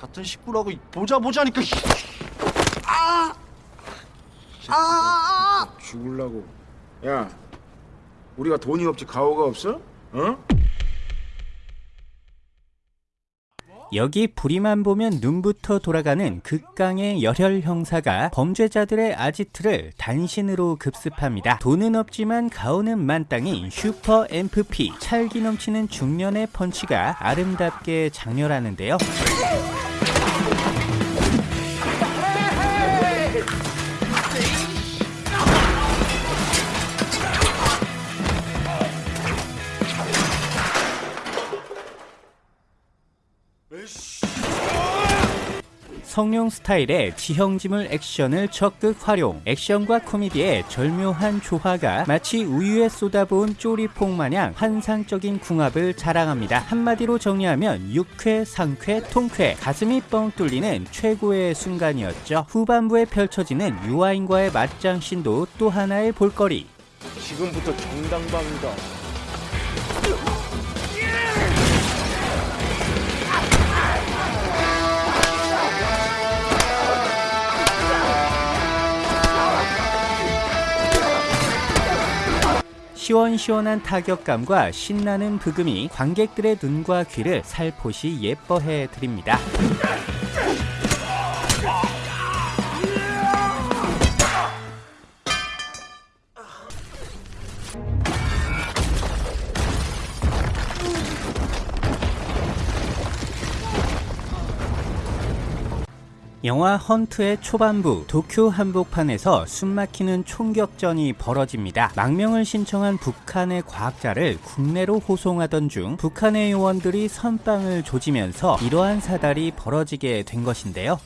같은 식구라고 보자 보자니까. 아! 아! 아! 죽을라고. 야, 우리가 돈이 없지 가오가 없어? 어? 여기 부리만 보면 눈부터 돌아가는 극강의 열혈 형사가 범죄자들의 아지트를 단신으로 급습합니다. 돈은 없지만 가오는 만땅인 슈퍼 MFP 찰기 넘치는 중년의 펀치가 아름답게 장렬하는데요. Thank you. 성룡 스타일의 지형지물 액션을 적극 활용. 액션과 코미디의 절묘한 조화가 마치 우유에 쏟아부은 쪼리퐁 마냥 환상적인 궁합을 자랑합니다. 한마디로 정리하면 육회, 상쾌, 통쾌. 가슴이 뻥 뚫리는 최고의 순간이었죠. 후반부에 펼쳐지는 유아인과의 맞짱신도 또 하나의 볼거리. 지금부터 정당방위다. 시원시원한 타격감과 신나는 브금이 관객들의 눈과 귀를 살포시 예뻐해 드립니다. 영화 헌트의 초반부 도쿄 한복판에서 숨막히는 총격전이 벌어집니다. 망명을 신청한 북한의 과학자를 국내로 호송하던 중 북한의 요원들이 선빵을 조지면서 이러한 사달이 벌어지게 된 것인데요.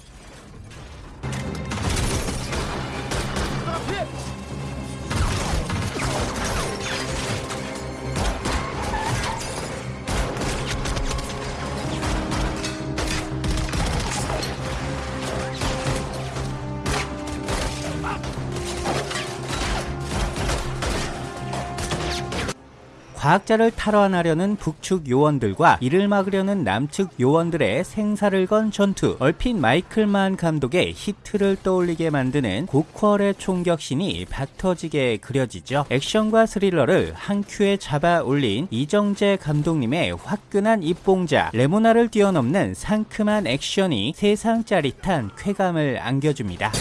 과학자를 탈환하려는 북측 요원들과 이를 막으려는 남측 요원들의 생사를 건 전투. 얼핏 마이클만 감독의 히트를 떠올리게 만드는 고퀄의 총격신이 박터지게 그려지죠. 액션과 스릴러를 한 큐에 잡아 올린 이정재 감독님의 화끈한 입봉자. 레모나를 뛰어넘는 상큼한 액션이 세상 짜릿한 쾌감을 안겨줍니다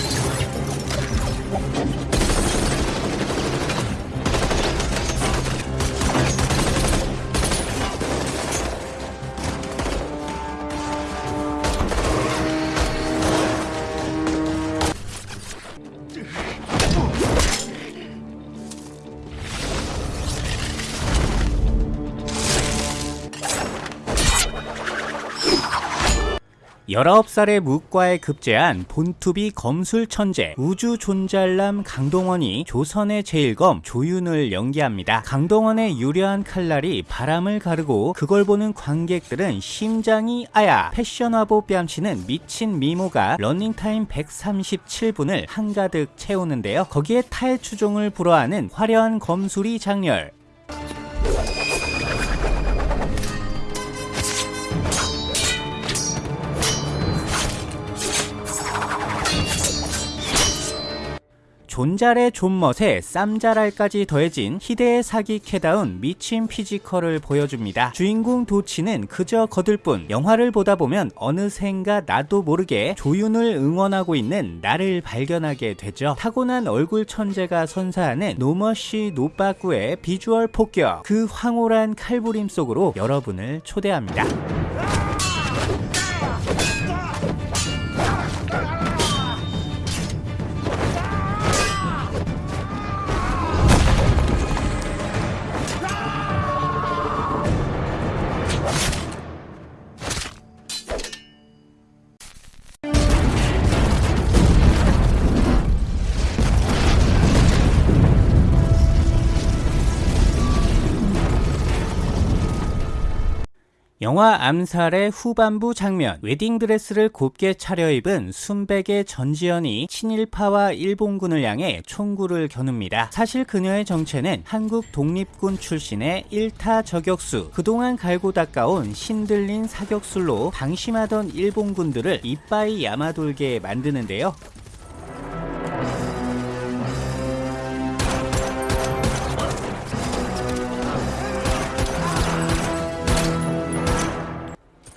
열아홉 살의 무과에 급제한 born to be 검술 천재 우주 존잘남 강동원이 조선의 제일검 조윤을 연기합니다. 강동원의 유려한 칼날이 바람을 가르고 그걸 보는 관객들은 심장이 아야 패션화보 뺨치는 미친 미모가 러닝타임 137분을 한가득 채우는데요. 거기에 타의 추종을 불허하는 화려한 검술이 작렬 존잘의 존멋에 쌈잘알까지 더해진 희대의 사기 캐다운 미친 피지컬을 보여줍니다. 주인공 도치는 그저 거들 뿐 영화를 보다 보면 어느샌가 나도 모르게 조윤을 응원하고 있는 나를 발견하게 되죠. 타고난 얼굴 천재가 선사하는 no mercy 노빠꾸의 비주얼 폭격 그 황홀한 칼부림 속으로 여러분을 초대합니다. 영화 암살의 후반부 장면, 웨딩드레스를 곱게 차려입은 순백의 전지현이 친일파와 일본군을 향해 총구를 겨눕니다. 사실 그녀의 정체는 한국 독립군 출신의 1타 저격수, 그동안 갈고 닦아온 신들린 사격술로 방심하던 일본군들을 이빠이 야마돌게 만드는데요.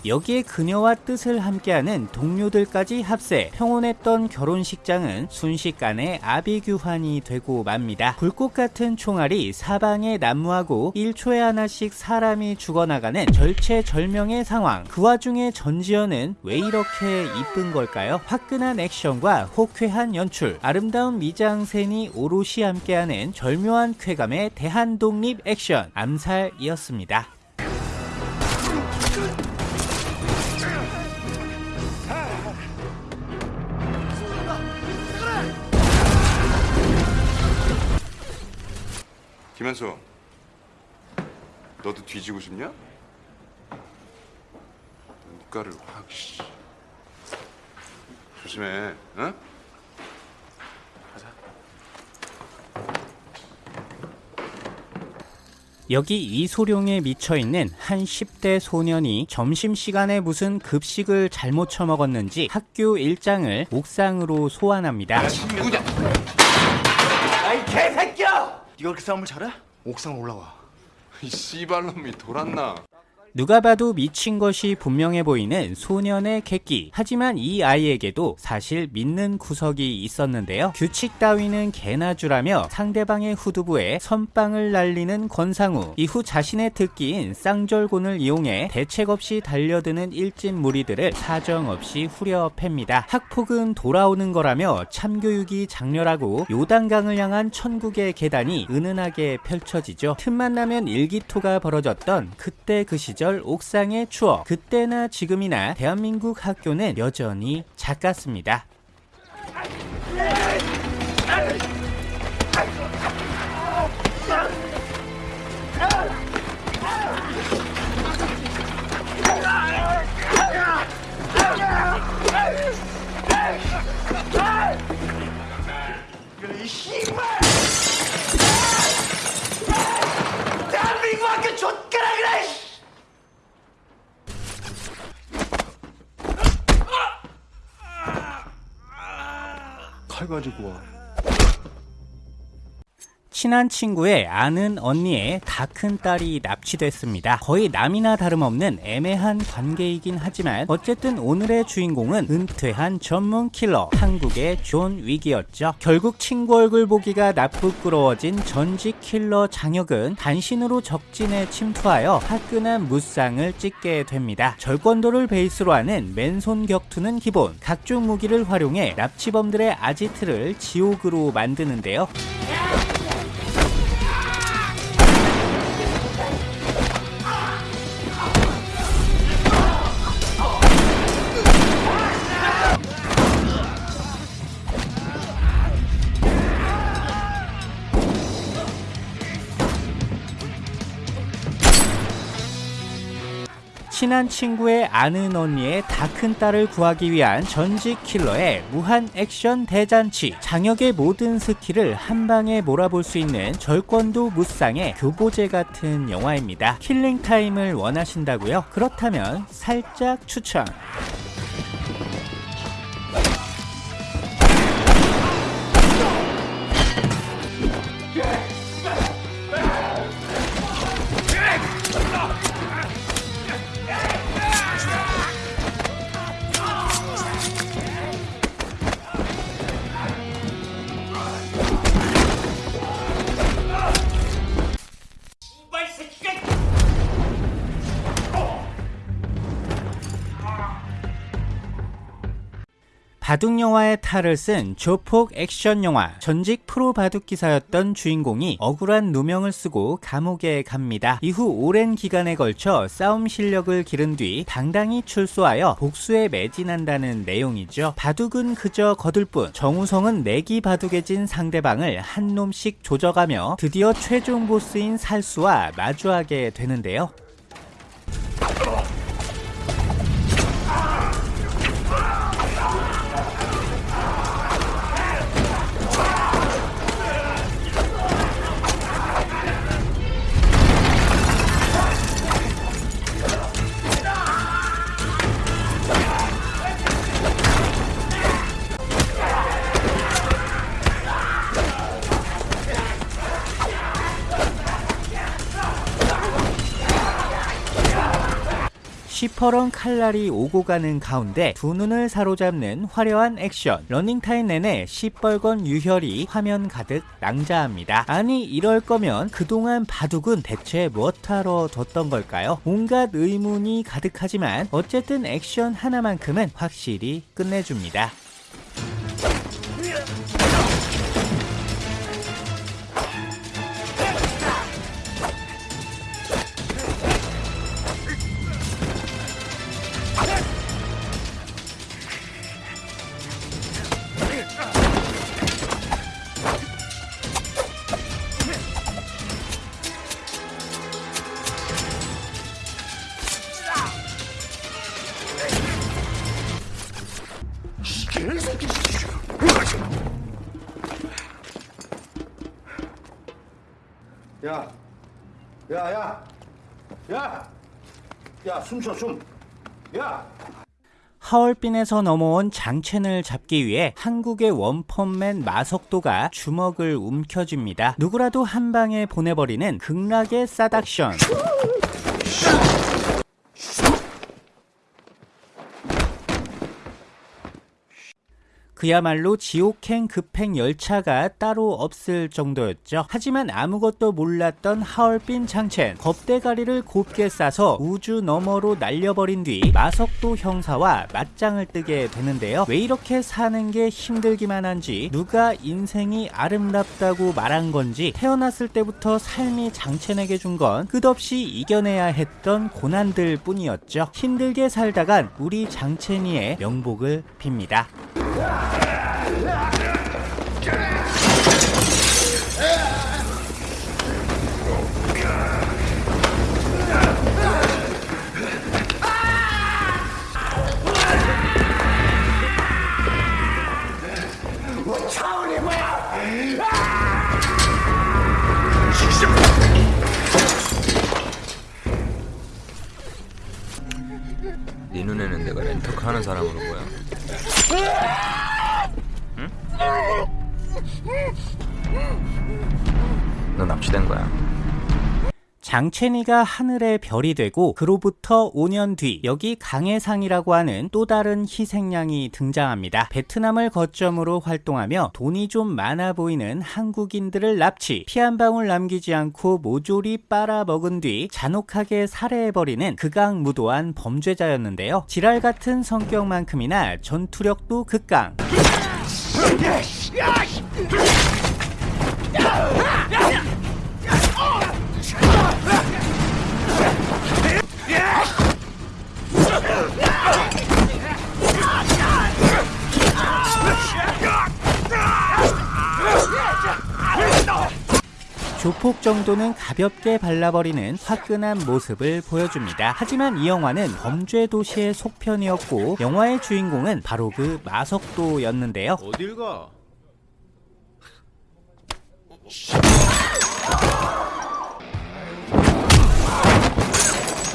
여기에 그녀와 뜻을 함께하는 동료들까지 합세 평온했던 결혼식장은 순식간에 아비규환이 되고 맙니다. 불꽃 같은 총알이 사방에 난무하고 1초에 하나씩 사람이 죽어나가는 절체절명의 상황 그 와중에 전지현은 왜 이렇게 이쁜 걸까요? 화끈한 액션과 호쾌한 연출 아름다운 미장센이 오롯이 함께하는 절묘한 쾌감의 대한독립 액션 암살이었습니다. 김현수, 너도 뒤지고 싶냐? 눈가를 확. 씨. 조심해, 응? 여기 이소룡에 미쳐있는 한 10대 소년이 점심시간에 무슨 급식을 잘못 처먹었는지 학교 일장을 옥상으로 소환합니다. 아이 개새끼야! 네가 그렇게 싸움을 잘해? 옥상 올라와. 이 씨발놈이 돌았나? 누가 봐도 미친 것이 분명해 보이는 소년의 객기. 하지만 이 아이에게도 사실 믿는 구석이 있었는데요. 규칙 따위는 개나 주라며 상대방의 후두부에 선빵을 날리는 권상우. 이후 자신의 특기인 쌍절곤을 이용해 대책 없이 달려드는 일진 무리들을 사정없이 후려 팹니다. 학폭은 돌아오는 거라며 참교육이 장렬하고 요단강을 향한 천국의 계단이 은은하게 펼쳐지죠. 틈만 나면 일기토가 벌어졌던 그때 그 시절 옥상의 추억. 그때나 지금이나 대한민국 학교는 여전히 작았습니다. 칼 가지고 와. 친한 친구의 아는 언니의 다 큰 딸이 납치됐습니다. 거의 남이나 다름없는 애매한 관계이긴 하지만 어쨌든 오늘의 주인공은 은퇴한 전문 킬러 한국의 존 윅이었죠. 결국 친구 얼굴 보기가 남부끄러워진 전직 킬러 장혁은 단신으로 적진에 침투하여 화끈한 무쌍을 찍게 됩니다. 절권도를 베이스로 하는 맨손 격투는 기본 각종 무기를 활용해 납치범들의 아지트를 지옥으로 만드는데요. 친한 친구의 아는 언니의 다 큰 딸을 구하기 위한 전직 킬러의 무한 액션 대잔치 장혁의 모든 스킬을 한 방에 몰아볼 수 있는 절권도 무쌍의 교보재 같은 영화입니다 킬링 타임을 원하신다고요? 그렇다면 살짝 추천 바둑 영화의 탈을 쓴 조폭 액션 영화 전직 프로 바둑 기사였던 주인공이 억울한 누명을 쓰고 감옥에 갑니다. 이후 오랜 기간에 걸쳐 싸움 실력을 기른 뒤 당당히 출소하여 복수에 매진한다는 내용이죠. 바둑은 그저 거들 뿐 정우성은 내기 바둑에 진 상대방을 한 놈씩 조져가며 드디어 최종 보스인 살수와 마주하게 되는데요. 퍼런 칼날이 오고 가는 가운데 두 눈을 사로잡는 화려한 액션. 러닝타임 내내 시뻘건 유혈이 화면 가득 낭자합니다. 아니 이럴 거면 그동안 바둑은 대체 무엇하러 뒀던 걸까요? 온갖 의문이 가득하지만 어쨌든 액션 하나만큼은 확실히 끝내줍니다 야, 야, 야, 야, 숨 쉬어 숨. 야. 하얼빈에서 넘어온 장첸을 잡기 위해 한국의 원펀맨 마석도가 주먹을 움켜쥡니다. 누구라도 한 방에 보내버리는 극락의 싸닥션. 그야말로 지옥행 급행 열차가 따로 없을 정도였죠. 하지만 아무것도 몰랐던 하얼빈 장첸 겁대가리를 곱게 싸서 우주 너머로 날려버린 뒤 마석도 형사와 맞짱을 뜨게 되는데요. 왜 이렇게 사는 게 힘들기만 한지 누가 인생이 아름답다고 말한 건지 태어났을 때부터 삶이 장첸에게 준 건 끝없이 이겨내야 했던 고난들 뿐이었죠. 힘들게 살다간 우리 장첸이의 명복을 빕니다. 하는 사람으로 보여. 응? 너 납치된 거야. 장첸이가 하늘의 별이 되고 그로부터 5년 뒤 여기 강해상이라고 하는 또 다른 희생양이 등장합니다. 베트남을 거점으로 활동하며 돈이 좀 많아 보이는 한국인들을 납치 피 한 방울 남기지 않고 모조리 빨아먹은 뒤 잔혹하게 살해해버리는 극악무도한 범죄자였는데요. 지랄 같은 성격만큼이나 전투력도 극강 조폭 정도는 가볍게 발라버리는 화끈한 모습을 보여줍니다. 하지만 이 영화는 범죄 도시의 속편이었고 영화의 주인공은 바로 그 마석도였는데요. 어딜 가?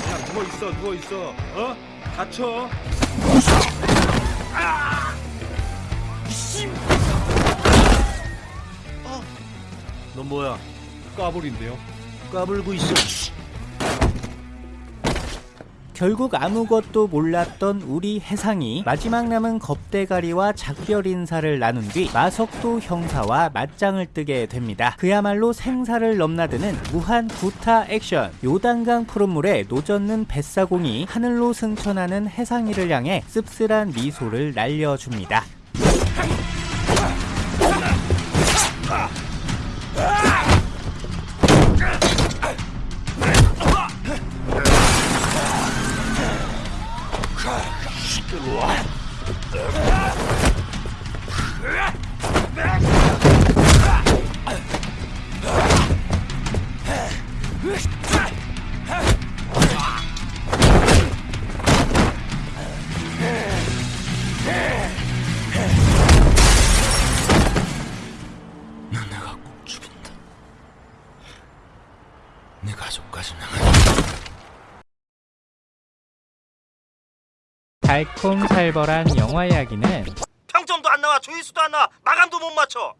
야 누워 있어 누워 있어 어? 다쳐 어? 넌 뭐야 까불인데요 까불고 있어 결국 아무것도 몰랐던 우리 해상이 마지막 남은 겁대가리와 작별 인사를 나눈 뒤 마석도 형사와 맞짱을 뜨게 됩니다. 그야말로 생사를 넘나드는 무한 구타 액션. 요단강 푸른물에 노젓는 뱃사공이 하늘로 승천하는 해상이를 향해 씁쓸한 미소를 날려줍니다. 달콤살벌한 영화 이야기는 평점도 안 나와 조회수도 안 나와 마감도 못 맞춰